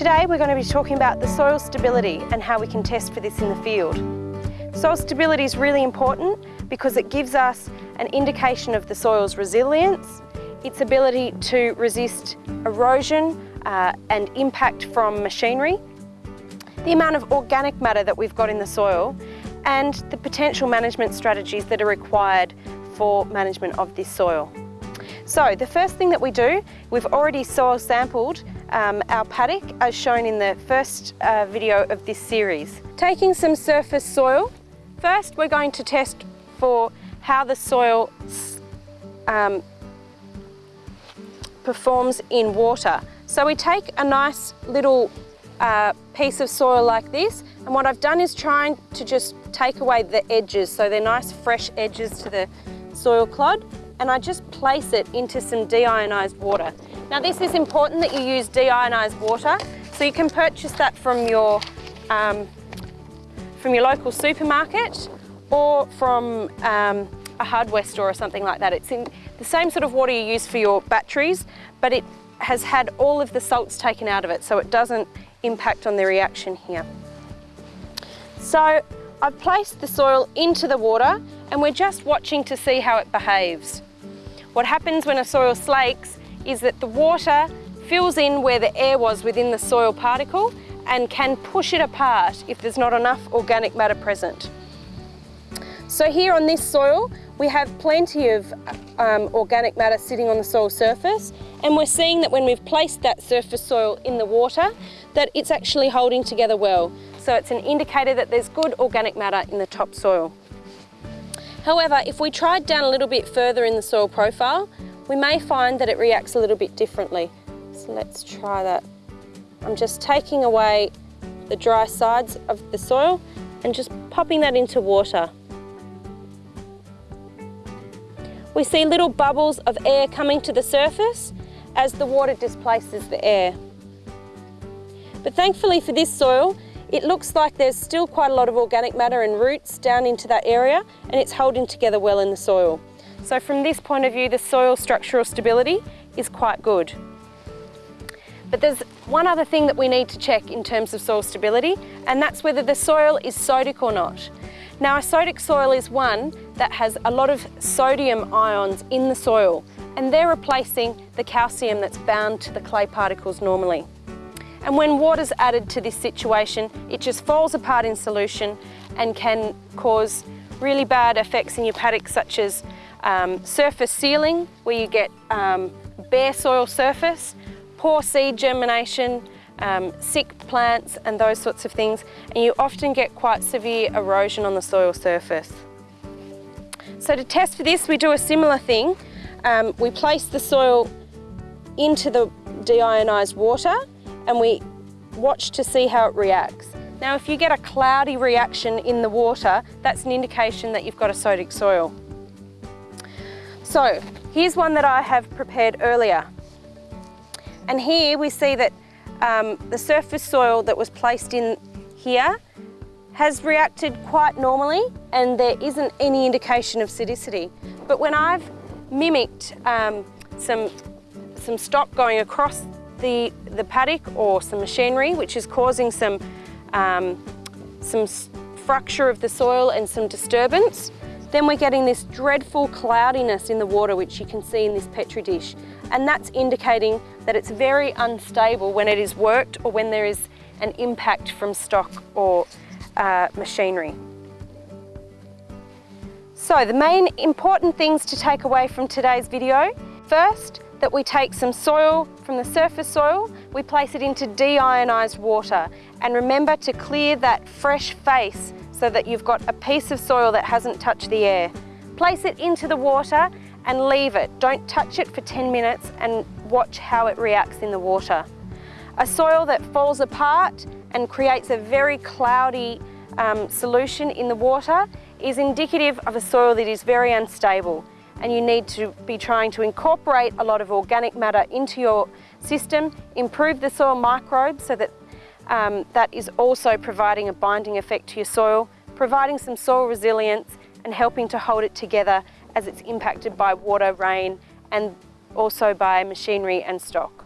Today we're going to be talking about the soil stability and how we can test for this in the field. Soil stability is really important because it gives us an indication of the soil's resilience, its ability to resist erosion uh, and impact from machinery, the amount of organic matter that we've got in the soil and the potential management strategies that are required for management of this soil. So the first thing that we do, we've already soil sampled um, our paddock as shown in the first uh, video of this series. Taking some surface soil, first we're going to test for how the soil um, performs in water. So we take a nice little uh, piece of soil like this and what I've done is trying to just take away the edges so they're nice fresh edges to the soil clod and I just place it into some deionized water. Now this is important that you use deionized water so you can purchase that from your, um, from your local supermarket or from um, a hardware store or something like that. It's in the same sort of water you use for your batteries but it has had all of the salts taken out of it so it doesn't impact on the reaction here. So I've placed the soil into the water and we're just watching to see how it behaves. What happens when a soil slakes is that the water fills in where the air was within the soil particle and can push it apart if there's not enough organic matter present. So here on this soil, we have plenty of um, organic matter sitting on the soil surface and we're seeing that when we've placed that surface soil in the water, that it's actually holding together well. So it's an indicator that there's good organic matter in the topsoil. However, if we tried down a little bit further in the soil profile, we may find that it reacts a little bit differently. So let's try that. I'm just taking away the dry sides of the soil and just popping that into water. We see little bubbles of air coming to the surface as the water displaces the air. But thankfully for this soil, it looks like there's still quite a lot of organic matter and roots down into that area and it's holding together well in the soil. So from this point of view, the soil structural stability is quite good. But there's one other thing that we need to check in terms of soil stability, and that's whether the soil is sodic or not. Now, a sodic soil is one that has a lot of sodium ions in the soil, and they're replacing the calcium that's bound to the clay particles normally. And when water's added to this situation, it just falls apart in solution and can cause really bad effects in your paddock, such as um, surface sealing, where you get um, bare soil surface, poor seed germination, um, sick plants and those sorts of things, and you often get quite severe erosion on the soil surface. So to test for this, we do a similar thing. Um, we place the soil into the deionized water and we watch to see how it reacts. Now if you get a cloudy reaction in the water, that's an indication that you've got a sodic soil. So here's one that I have prepared earlier. And here we see that um, the surface soil that was placed in here has reacted quite normally and there isn't any indication of sodicity. But when I've mimicked um, some, some stock going across the, the paddock or some machinery which is causing some, um, some fracture of the soil and some disturbance, then we're getting this dreadful cloudiness in the water which you can see in this Petri dish. And that's indicating that it's very unstable when it is worked or when there is an impact from stock or uh, machinery. So the main important things to take away from today's video. First, that we take some soil from the surface soil, we place it into deionized water and remember to clear that fresh face so that you've got a piece of soil that hasn't touched the air. Place it into the water and leave it. Don't touch it for 10 minutes and watch how it reacts in the water. A soil that falls apart and creates a very cloudy um, solution in the water is indicative of a soil that is very unstable and you need to be trying to incorporate a lot of organic matter into your system, improve the soil microbes so that um, that is also providing a binding effect to your soil, providing some soil resilience and helping to hold it together as it's impacted by water, rain and also by machinery and stock.